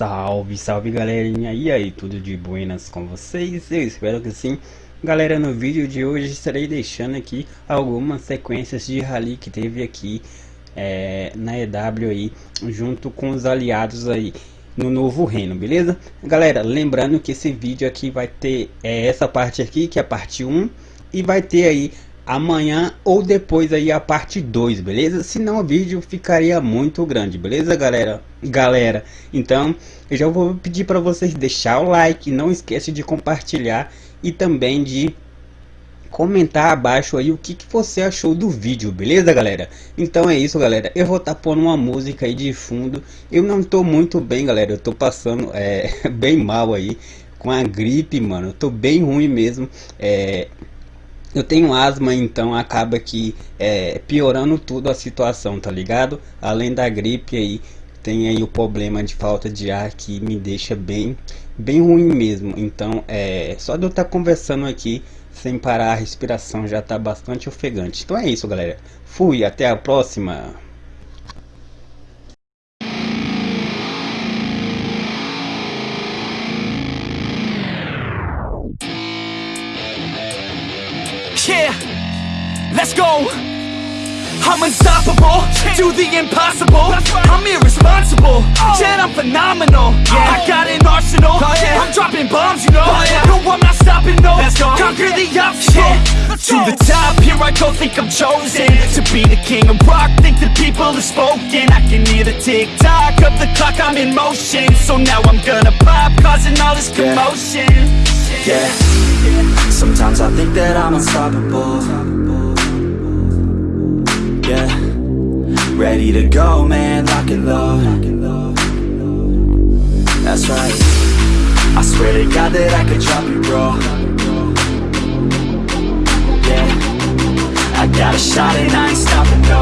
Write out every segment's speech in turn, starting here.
Salve, salve galerinha, e aí, tudo de buenas com vocês? Eu espero que sim. Galera, no vídeo de hoje estarei deixando aqui algumas sequências de rally que teve aqui é, na EW aí, junto com os aliados aí no novo reino, beleza? Galera, lembrando que esse vídeo aqui vai ter é, essa parte aqui, que é a parte 1, e vai ter aí amanhã ou depois aí a parte 2, beleza? Senão o vídeo ficaria muito grande, beleza galera? Galera, então eu já vou pedir para vocês deixar o like, não esquece de compartilhar e também de comentar abaixo aí o que, que você achou do vídeo, beleza galera? Então é isso galera, eu vou estar tá pondo uma música aí de fundo, eu não tô muito bem galera, eu tô passando é, bem mal aí com a gripe mano, eu tô bem ruim mesmo, é, eu tenho asma, então acaba que é, piorando tudo a situação, tá ligado? Além da gripe aí, tem aí o problema de falta de ar que me deixa bem, bem ruim mesmo. Então, é, só de eu estar tá conversando aqui sem parar a respiração já tá bastante ofegante. Então é isso, galera. Fui, até a próxima. Let's go. I'm unstoppable, do the impossible. I'm irresponsible, yet I'm phenomenal. I got an arsenal, oh, I'm dropping bombs, you know. Oh, no, I'm not stopping, no. Conquer the obstacle. To the top, here I go, think I'm chosen To be the king of rock, think the people have spoken. I can hear the tick-tock of the clock, I'm in motion. So now I'm gonna pop, causing all this commotion. Yeah, sometimes I think that I'm unstoppable ready to go, man, lock and load That's right. I swear to God that I could drop it, bro. Yeah, I got a shot and I ain't stopping, no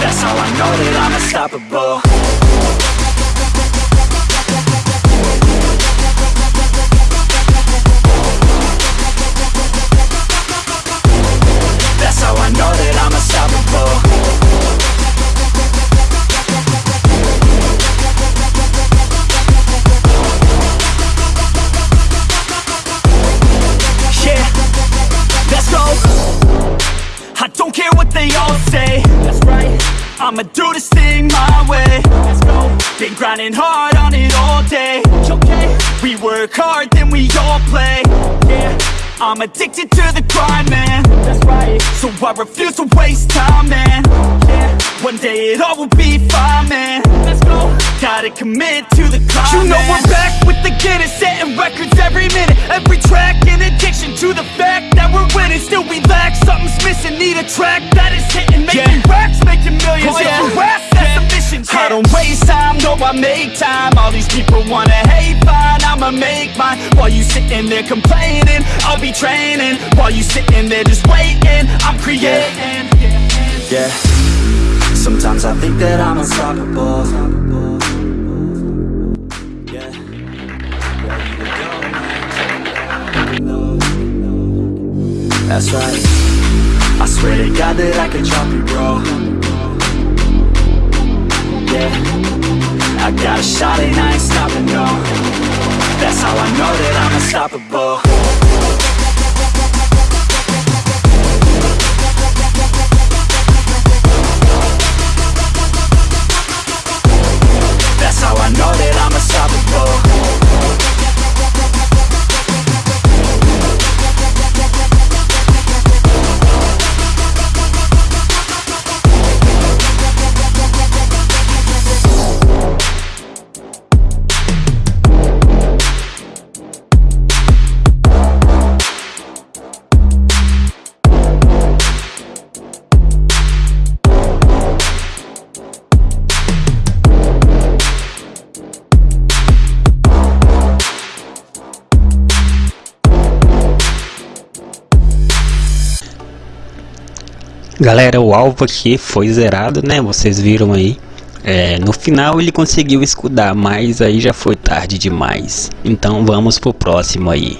That's how I know that I'm unstoppable Been grinding hard on it all day. Okay. We work hard, then we all play. Yeah. I'm addicted to the grind, man. That's right. So I refuse to waste time, man. Yeah. One day it all will be fine, man. Let's go. Gotta commit to the climb. You know we're back with the Guinness, setting records every minute, every track. In addiction to the fact that we're winning, still we lack something's missing. Need a track that is hitting, making racks, making millions. Oh, yeah. Mission. I don't waste time, no, I make time. All these people wanna hate, fine, I'ma make mine. While you sitting there complaining, I'll be training. While you sitting there just waiting, I'm creating. Yeah, sometimes I think that I'm unstoppable. That's right I swear to God that I can drop you, bro Yeah, I got a shot and I ain't stopping, no. That's how I know that I'm unstoppable Galera, o alvo aqui foi zerado, né? Vocês viram aí. É, no final ele conseguiu escudar, mas aí já foi tarde demais. Então vamos pro próximo aí.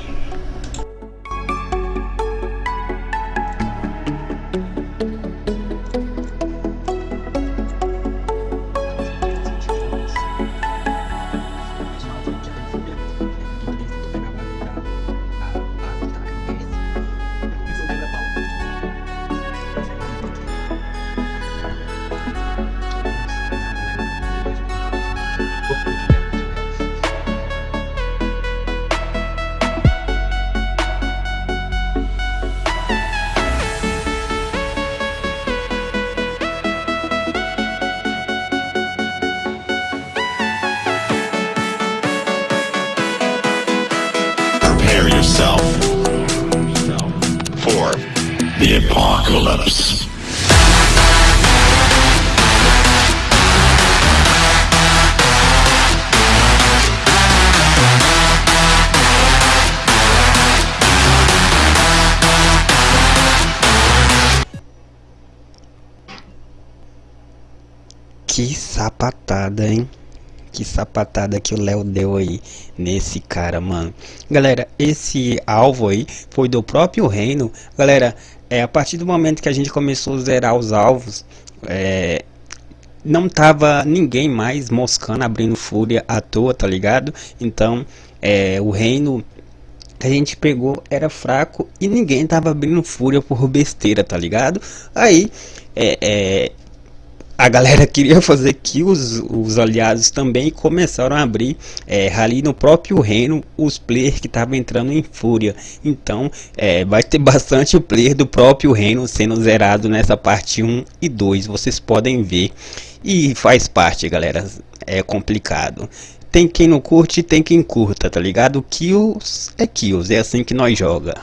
prepare yourself for the apocalypse. Que sapatada, hein? Que sapatada que o Léo deu aí nesse cara, mano. Galera, esse alvo aí foi do próprio reino. Galera, é a partir do momento que a gente começou a zerar os alvos, é, não tava ninguém mais moscando, abrindo fúria à toa, tá ligado? Então, é, o reino a gente pegou era fraco e ninguém tava abrindo fúria por besteira, tá ligado? Aí, é, é a galera queria fazer kills, os aliados também começaram a abrir é, ali no próprio reino os players que estavam entrando em fúria. Então é, vai ter bastante player do próprio reino sendo zerado nessa parte 1 e 2, vocês podem ver. E faz parte galera, é complicado. Tem quem não curte tem quem curta, tá ligado? Kills é kills, é assim que nós joga.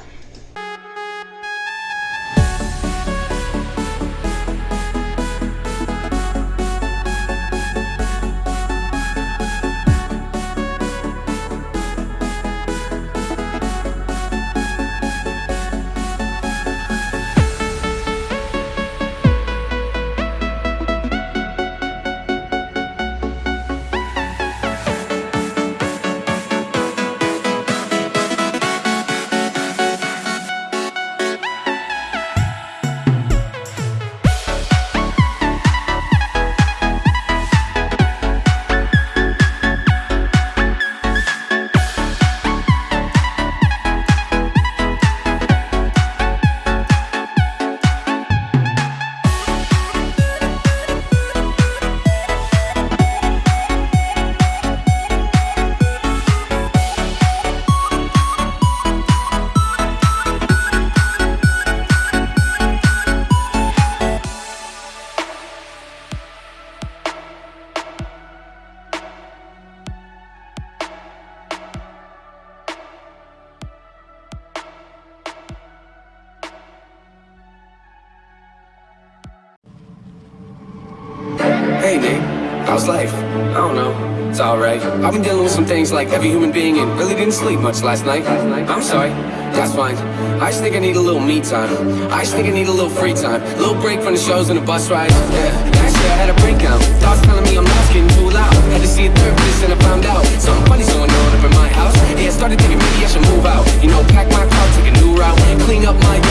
How's life? I don't know. It's alright. I've been dealing with some things like every human being and really didn't sleep much last night. I'm sorry. That's fine. I just think I need a little me time. I just think I need a little free time. A little break from the shows and the bus rides. Yeah. Last year I had a breakdown. Thoughts telling me I'm not getting too loud. Had to see a therapist and I found out something funny's going on up in my house. Yeah, I started thinking maybe I should move out. You know, pack my car, take a new route. Clean up my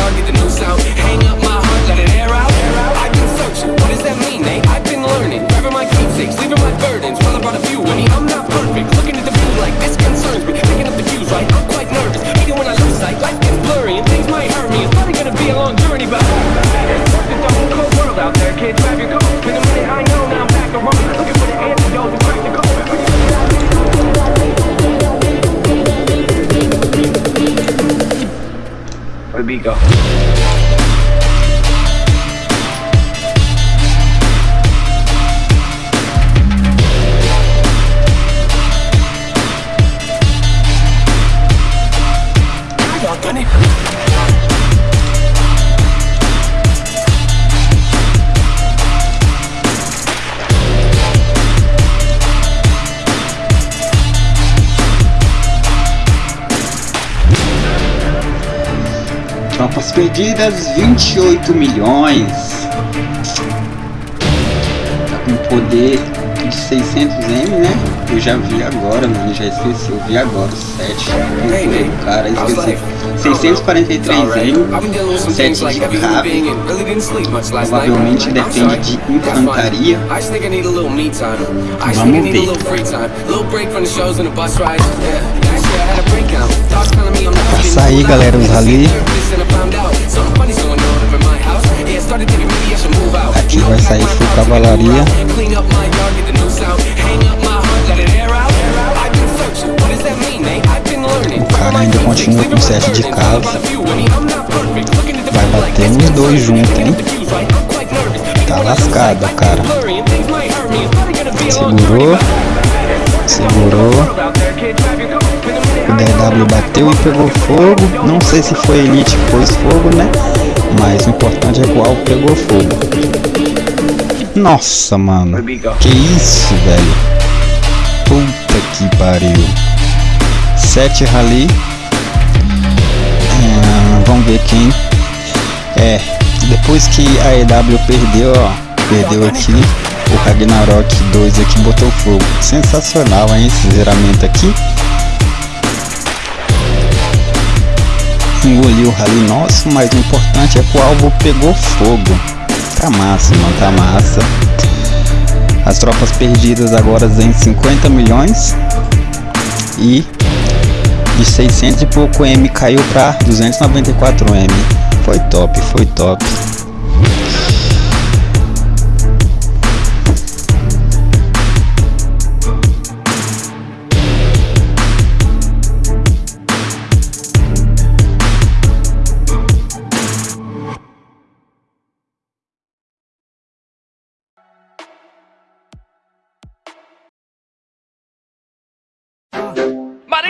Beagle. Perdidas 28 milhões. Tá com poder de 600M, né? Eu já vi agora, mano. Já esqueci. Eu vi agora o 7. Hey, Nate. Cara, esqueci. life? It's alright. 643M. I've been dealing with some 7 things like de night. Provavelmente depende de infantaria. Vamos ver. little free time. A little break from the shows and the bus rides. Yeah. Last year I had a breakdown. Thoughts telling me I'm not Vai getting sair, too galera, os Had Aqui vai sair full cavalaria. learning. O cara ainda continua com sete de casa. Vai bater nos dois juntos, hein? Tá lascado, cara. Segurou. Segurou. O DW bateu e pegou fogo. Não sei se foi Elite que pôs fogo, né? Mas o importante é que o alvo pegou fogo. Nossa, mano. Que isso, velho. Puta que pariu. 7 rally. É, vamos ver quem. É. Depois que a EW perdeu, ó. Perdeu aqui. O Ragnarok 2 aqui botou fogo. Sensacional, hein? Esse zeramento aqui. Engoliu rally nosso, mas o importante é que o alvo pegou fogo. Tá massa, mano, tá massa. As tropas perdidas agora em 50 milhões. E de 600 e pouco M caiu para 294 M. Foi top, foi top.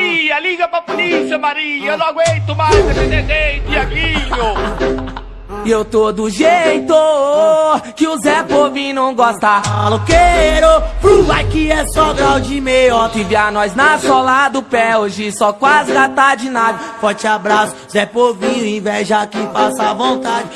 Maria, liga pra polícia, Maria. Eu não aguento mais esse desenho, Tiaguinho. E eu tô do jeito que o Zé Povinho não gosta. Maloqueiro, vai que é só grau de meiota Envia nós na sola do pé, hoje só quase gata de nave. Forte abraço, Zé Povinho, inveja que passa vontade